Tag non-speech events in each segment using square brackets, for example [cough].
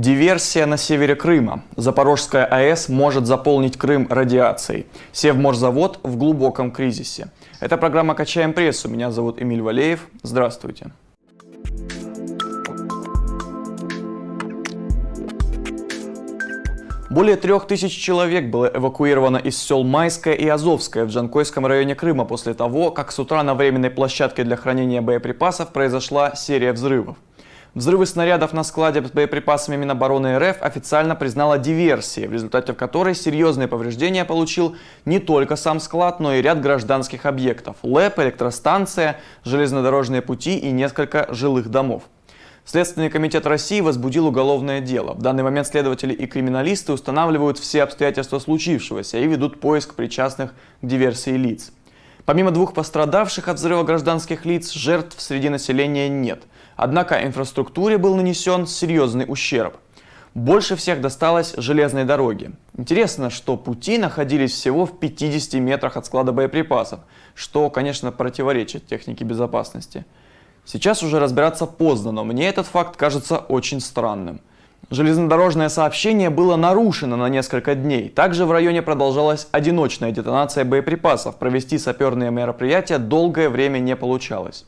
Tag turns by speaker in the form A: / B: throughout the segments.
A: Диверсия на севере Крыма. Запорожская АЭС может заполнить Крым радиацией. Севморзавод в глубоком кризисе. Это программа «Качаем прессу». Меня зовут Эмиль Валеев. Здравствуйте. Более трех тысяч человек было эвакуировано из сел Майское и Азовское в Джанкойском районе Крыма после того, как с утра на временной площадке для хранения боеприпасов произошла серия взрывов. Взрывы снарядов на складе с боеприпасами Минобороны РФ официально признала диверсией, в результате которой серьезные повреждения получил не только сам склад, но и ряд гражданских объектов – ЛЭП, электростанция, железнодорожные пути и несколько жилых домов. Следственный комитет России возбудил уголовное дело. В данный момент следователи и криминалисты устанавливают все обстоятельства случившегося и ведут поиск причастных к диверсии лиц. Помимо двух пострадавших от взрыва гражданских лиц, жертв среди населения нет. Однако инфраструктуре был нанесен серьезный ущерб. Больше всех досталось железной дороге. Интересно, что пути находились всего в 50 метрах от склада боеприпасов, что, конечно, противоречит технике безопасности. Сейчас уже разбираться поздно, но мне этот факт кажется очень странным. Железнодорожное сообщение было нарушено на несколько дней. Также в районе продолжалась одиночная детонация боеприпасов. Провести саперные мероприятия долгое время не получалось.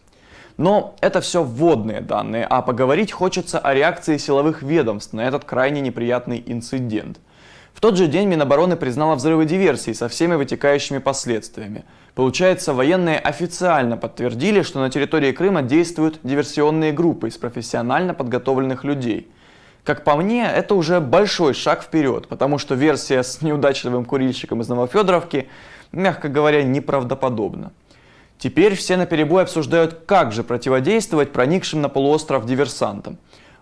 A: Но это все вводные данные, а поговорить хочется о реакции силовых ведомств на этот крайне неприятный инцидент. В тот же день Минобороны признала взрывы диверсии со всеми вытекающими последствиями. Получается, военные официально подтвердили, что на территории Крыма действуют диверсионные группы из профессионально подготовленных людей – как по мне, это уже большой шаг вперед, потому что версия с неудачливым курильщиком из Новофедоровки, мягко говоря, неправдоподобна. Теперь все наперебой обсуждают, как же противодействовать проникшим на полуостров диверсантам.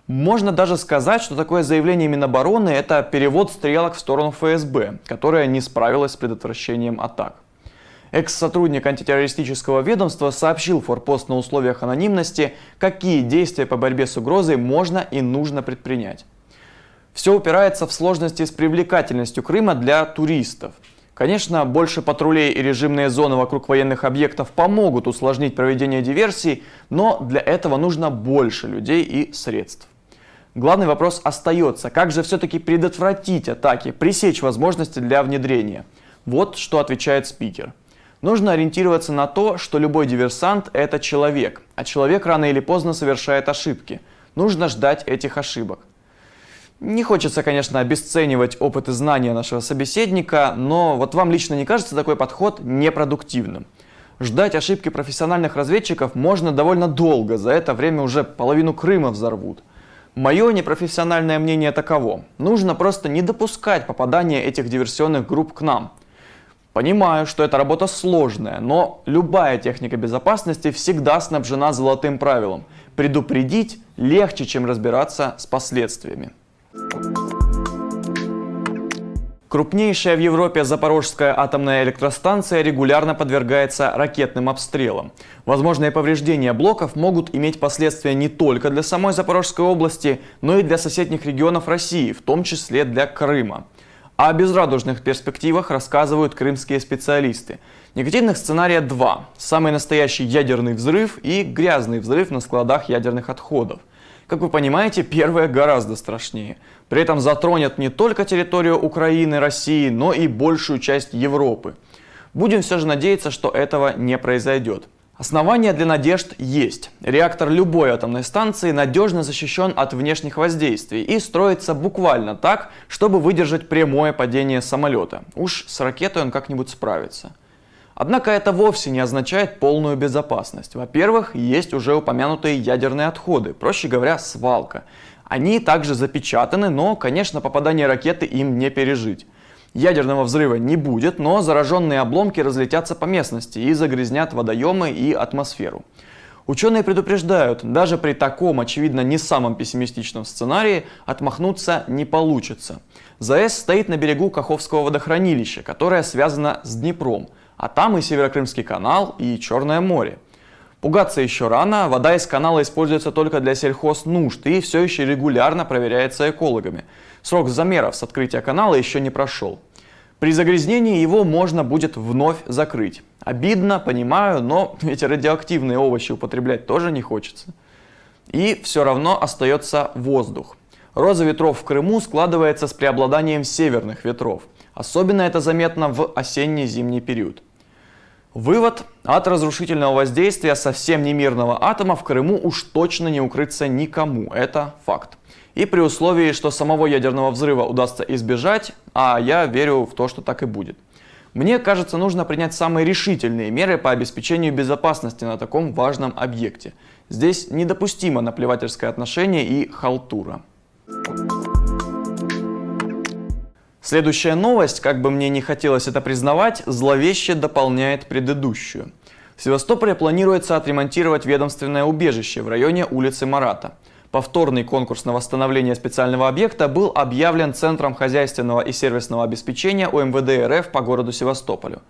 A: Можно даже сказать, что такое заявление Минобороны – это перевод стрелок в сторону ФСБ, которая не справилась с предотвращением атак. Экс-сотрудник антитеррористического ведомства сообщил форпост на условиях анонимности, какие действия по борьбе с угрозой можно и нужно предпринять. Все упирается в сложности с привлекательностью Крыма для туристов. Конечно, больше патрулей и режимные зоны вокруг военных объектов помогут усложнить проведение диверсий, но для этого нужно больше людей и средств. Главный вопрос остается, как же все-таки предотвратить атаки, пресечь возможности для внедрения. Вот что отвечает спикер. Нужно ориентироваться на то, что любой диверсант – это человек, а человек рано или поздно совершает ошибки. Нужно ждать этих ошибок. Не хочется, конечно, обесценивать опыт и знания нашего собеседника, но вот вам лично не кажется такой подход непродуктивным? Ждать ошибки профессиональных разведчиков можно довольно долго, за это время уже половину Крыма взорвут. Мое непрофессиональное мнение таково. Нужно просто не допускать попадания этих диверсионных групп к нам. Понимаю, что эта работа сложная, но любая техника безопасности всегда снабжена золотым правилом. Предупредить легче, чем разбираться с последствиями. Крупнейшая в Европе Запорожская атомная электростанция регулярно подвергается ракетным обстрелам. Возможные повреждения блоков могут иметь последствия не только для самой Запорожской области, но и для соседних регионов России, в том числе для Крыма. О безрадужных перспективах рассказывают крымские специалисты. Негативных сценария два. Самый настоящий ядерный взрыв и грязный взрыв на складах ядерных отходов. Как вы понимаете, первое гораздо страшнее. При этом затронет не только территорию Украины, России, но и большую часть Европы. Будем все же надеяться, что этого не произойдет. Основания для надежд есть. Реактор любой атомной станции надежно защищен от внешних воздействий и строится буквально так, чтобы выдержать прямое падение самолета. Уж с ракетой он как-нибудь справится. Однако это вовсе не означает полную безопасность. Во-первых, есть уже упомянутые ядерные отходы, проще говоря, свалка. Они также запечатаны, но, конечно, попадание ракеты им не пережить. Ядерного взрыва не будет, но зараженные обломки разлетятся по местности и загрязнят водоемы и атмосферу. Ученые предупреждают, даже при таком, очевидно, не самом пессимистичном сценарии отмахнуться не получится. ЗАЭС стоит на берегу Каховского водохранилища, которое связано с Днепром, а там и Северокрымский канал, и Черное море. Пугаться еще рано, вода из канала используется только для сельхознужд и все еще регулярно проверяется экологами. Срок замеров с открытия канала еще не прошел. При загрязнении его можно будет вновь закрыть. Обидно, понимаю, но [laughs] эти радиоактивные овощи употреблять тоже не хочется. И все равно остается воздух. Роза ветров в Крыму складывается с преобладанием северных ветров. Особенно это заметно в осенне-зимний период. Вывод. От разрушительного воздействия совсем немирного атома в Крыму уж точно не укрыться никому. Это факт. И при условии, что самого ядерного взрыва удастся избежать, а я верю в то, что так и будет. Мне кажется, нужно принять самые решительные меры по обеспечению безопасности на таком важном объекте. Здесь недопустимо наплевательское отношение и халтура. Следующая новость, как бы мне не хотелось это признавать, зловеще дополняет предыдущую. В Севастополе планируется отремонтировать ведомственное убежище в районе улицы Марата. Повторный конкурс на восстановление специального объекта был объявлен Центром хозяйственного и сервисного обеспечения УМВД РФ по городу Севастополю.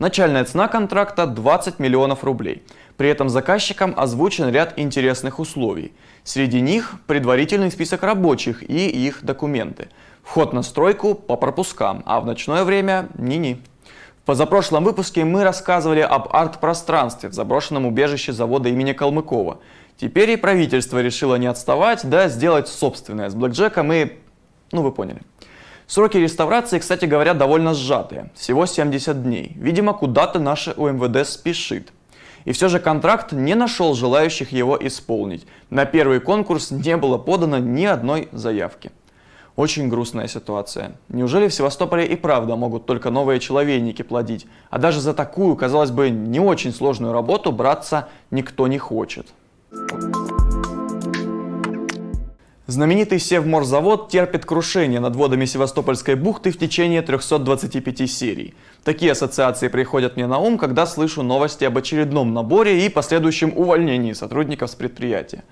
A: Начальная цена контракта 20 миллионов рублей. При этом заказчикам озвучен ряд интересных условий. Среди них предварительный список рабочих и их документы. Вход на стройку по пропускам, а в ночное время ни-ни. В позапрошлом выпуске мы рассказывали об арт-пространстве в заброшенном убежище завода имени Калмыкова – Теперь и правительство решило не отставать, да сделать собственное с блэкджеком и... ну вы поняли. Сроки реставрации, кстати говоря, довольно сжатые, всего 70 дней. Видимо, куда-то наше УМВД спешит. И все же контракт не нашел желающих его исполнить. На первый конкурс не было подано ни одной заявки. Очень грустная ситуация. Неужели в Севастополе и правда могут только новые человейники плодить? А даже за такую, казалось бы, не очень сложную работу браться никто не хочет. Знаменитый Севморзавод терпит крушение над водами Севастопольской бухты в течение 325 серий. Такие ассоциации приходят мне на ум, когда слышу новости об очередном наборе и последующем увольнении сотрудников с предприятия.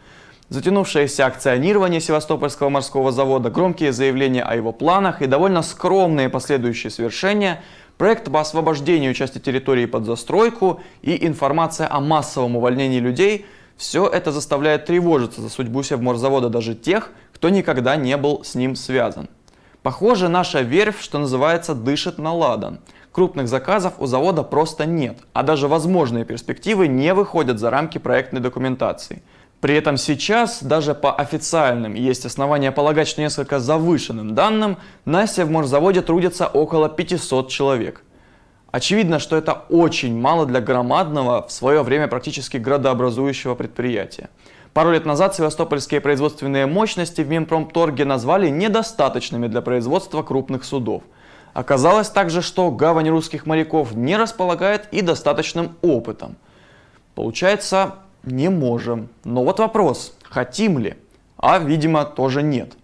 A: Затянувшееся акционирование Севастопольского морского завода, громкие заявления о его планах и довольно скромные последующие свершения, проект по освобождению части территории под застройку и информация о массовом увольнении людей – все это заставляет тревожиться за судьбу Севморзавода даже тех, кто никогда не был с ним связан. Похоже, наша верфь, что называется, дышит на ладан. Крупных заказов у завода просто нет, а даже возможные перспективы не выходят за рамки проектной документации. При этом сейчас, даже по официальным, есть основания полагать, что несколько завышенным данным, на Севморзаводе трудится около 500 человек. Очевидно, что это очень мало для громадного, в свое время практически градообразующего предприятия. Пару лет назад севастопольские производственные мощности в Минпромторге назвали недостаточными для производства крупных судов. Оказалось также, что гавань русских моряков не располагает и достаточным опытом. Получается, не можем. Но вот вопрос, хотим ли? А, видимо, тоже нет.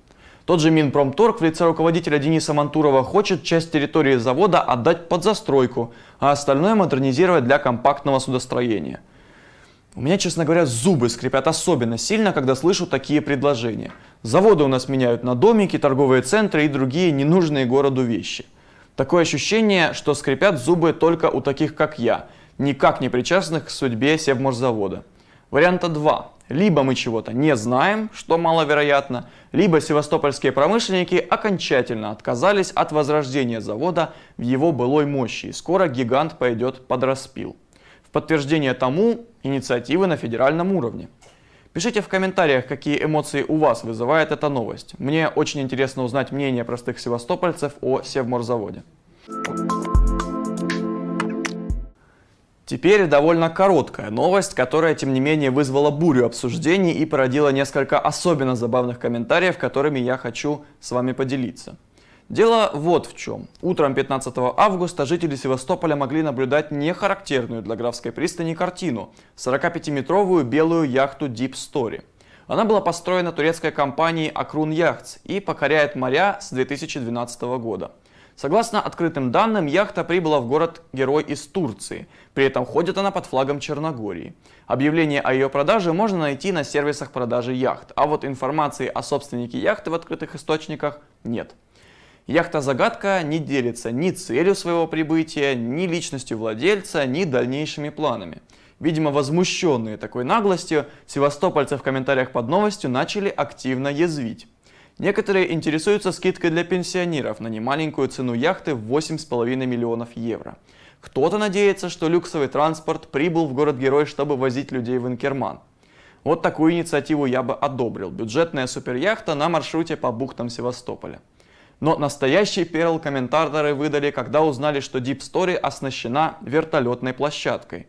A: Тот же Минпромторг в лице руководителя Дениса Мантурова хочет часть территории завода отдать под застройку, а остальное модернизировать для компактного судостроения. У меня, честно говоря, зубы скрипят особенно сильно, когда слышу такие предложения. Заводы у нас меняют на домики, торговые центры и другие ненужные городу вещи. Такое ощущение, что скрипят зубы только у таких, как я, никак не причастных к судьбе Севморзавода. Варианта 2. Либо мы чего-то не знаем, что маловероятно, либо севастопольские промышленники окончательно отказались от возрождения завода в его былой мощи, и скоро гигант пойдет под распил. В подтверждение тому инициативы на федеральном уровне. Пишите в комментариях, какие эмоции у вас вызывает эта новость. Мне очень интересно узнать мнение простых севастопольцев о Севморзаводе. Теперь довольно короткая новость, которая, тем не менее, вызвала бурю обсуждений и породила несколько особенно забавных комментариев, которыми я хочу с вами поделиться. Дело вот в чем. Утром 15 августа жители Севастополя могли наблюдать нехарактерную для Графской пристани картину – 45-метровую белую яхту Deep Story. Она была построена турецкой компанией Акрун Яхтс и покоряет моря с 2012 года. Согласно открытым данным, яхта прибыла в город-герой из Турции. При этом ходит она под флагом Черногории. Объявление о ее продаже можно найти на сервисах продажи яхт, а вот информации о собственнике яхты в открытых источниках нет. Яхта-загадка не делится ни целью своего прибытия, ни личностью владельца, ни дальнейшими планами. Видимо, возмущенные такой наглостью, севастопольцы в комментариях под новостью начали активно язвить. Некоторые интересуются скидкой для пенсионеров на немаленькую цену яхты в 8,5 миллионов евро. Кто-то надеется, что люксовый транспорт прибыл в город-герой, чтобы возить людей в Инкерман. Вот такую инициативу я бы одобрил. Бюджетная суперяхта на маршруте по бухтам Севастополя. Но настоящий перл комментаторы выдали, когда узнали, что Deep Story оснащена вертолетной площадкой.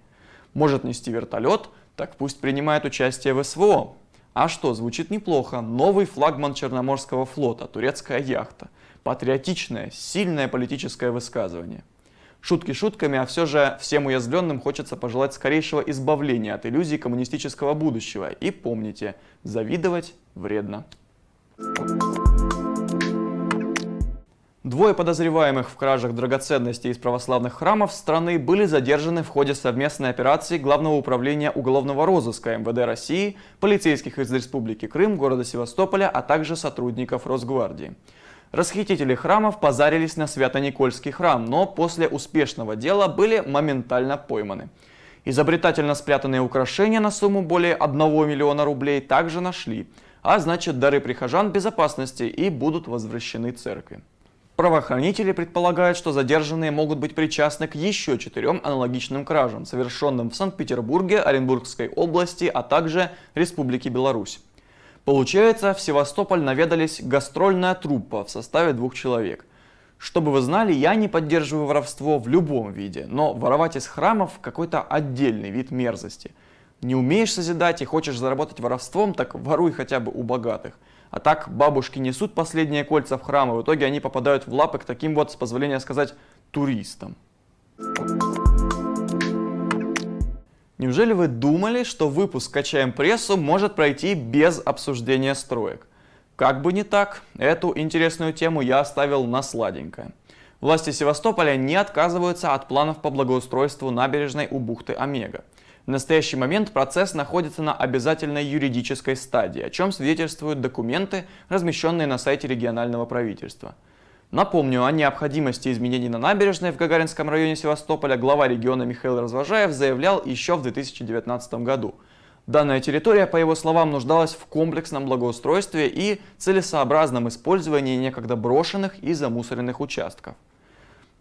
A: Может нести вертолет, так пусть принимает участие в СВО. А что, звучит неплохо. Новый флагман Черноморского флота, турецкая яхта. Патриотичное, сильное политическое высказывание. Шутки шутками, а все же всем уязвленным хочется пожелать скорейшего избавления от иллюзий коммунистического будущего. И помните, завидовать вредно. Двое подозреваемых в кражах драгоценностей из православных храмов страны были задержаны в ходе совместной операции Главного управления уголовного розыска МВД России, полицейских из Республики Крым, города Севастополя, а также сотрудников Росгвардии. Расхитители храмов позарились на Свято-Никольский храм, но после успешного дела были моментально пойманы. Изобретательно спрятанные украшения на сумму более 1 миллиона рублей также нашли, а значит дары прихожан безопасности и будут возвращены церкви. Правоохранители предполагают, что задержанные могут быть причастны к еще четырем аналогичным кражам, совершенным в Санкт-Петербурге, Оренбургской области, а также Республике Беларусь. Получается, в Севастополь наведались гастрольная труппа в составе двух человек. Чтобы вы знали, я не поддерживаю воровство в любом виде, но воровать из храмов какой-то отдельный вид мерзости. Не умеешь созидать и хочешь заработать воровством, так воруй хотя бы у богатых. А так бабушки несут последние кольца в храм, и в итоге они попадают в лапы к таким вот, с позволения сказать, туристам. Неужели вы думали, что выпуск «Качаем прессу» может пройти без обсуждения строек? Как бы не так, эту интересную тему я оставил на сладенькое. Власти Севастополя не отказываются от планов по благоустройству набережной у бухты Омега. В настоящий момент процесс находится на обязательной юридической стадии, о чем свидетельствуют документы, размещенные на сайте регионального правительства. Напомню, о необходимости изменений на набережной в Гагаринском районе Севастополя глава региона Михаил Развожаев заявлял еще в 2019 году. Данная территория, по его словам, нуждалась в комплексном благоустройстве и целесообразном использовании некогда брошенных и замусоренных участков.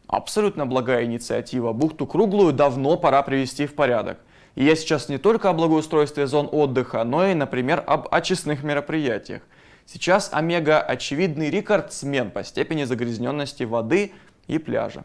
A: Абсолютно благая инициатива. Бухту Круглую давно пора привести в порядок. И я сейчас не только о благоустройстве зон отдыха, но и, например, об очистных мероприятиях. Сейчас Омега – очевидный рекордсмен по степени загрязненности воды и пляжа.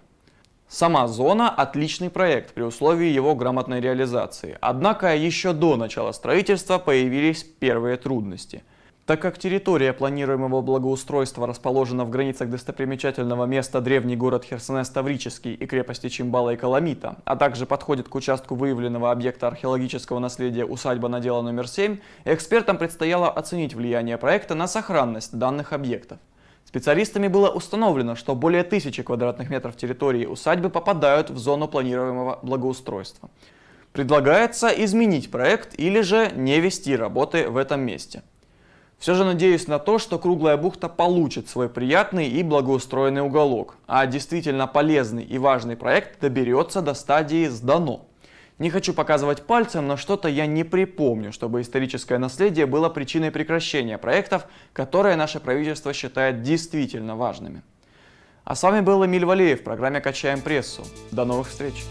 A: Сама зона – отличный проект при условии его грамотной реализации. Однако еще до начала строительства появились первые трудности – так как территория планируемого благоустройства расположена в границах достопримечательного места древний город Херсонес-Таврический и крепости Чимбала и Каламита, а также подходит к участку выявленного объекта археологического наследия усадьба надела номер 7, экспертам предстояло оценить влияние проекта на сохранность данных объектов. Специалистами было установлено, что более тысячи квадратных метров территории усадьбы попадают в зону планируемого благоустройства. Предлагается изменить проект или же не вести работы в этом месте. Все же надеюсь на то, что Круглая бухта получит свой приятный и благоустроенный уголок, а действительно полезный и важный проект доберется до стадии «сдано». Не хочу показывать пальцем, но что-то я не припомню, чтобы историческое наследие было причиной прекращения проектов, которые наше правительство считает действительно важными. А с вами был Эмиль Валеев в программе «Качаем прессу». До новых встреч!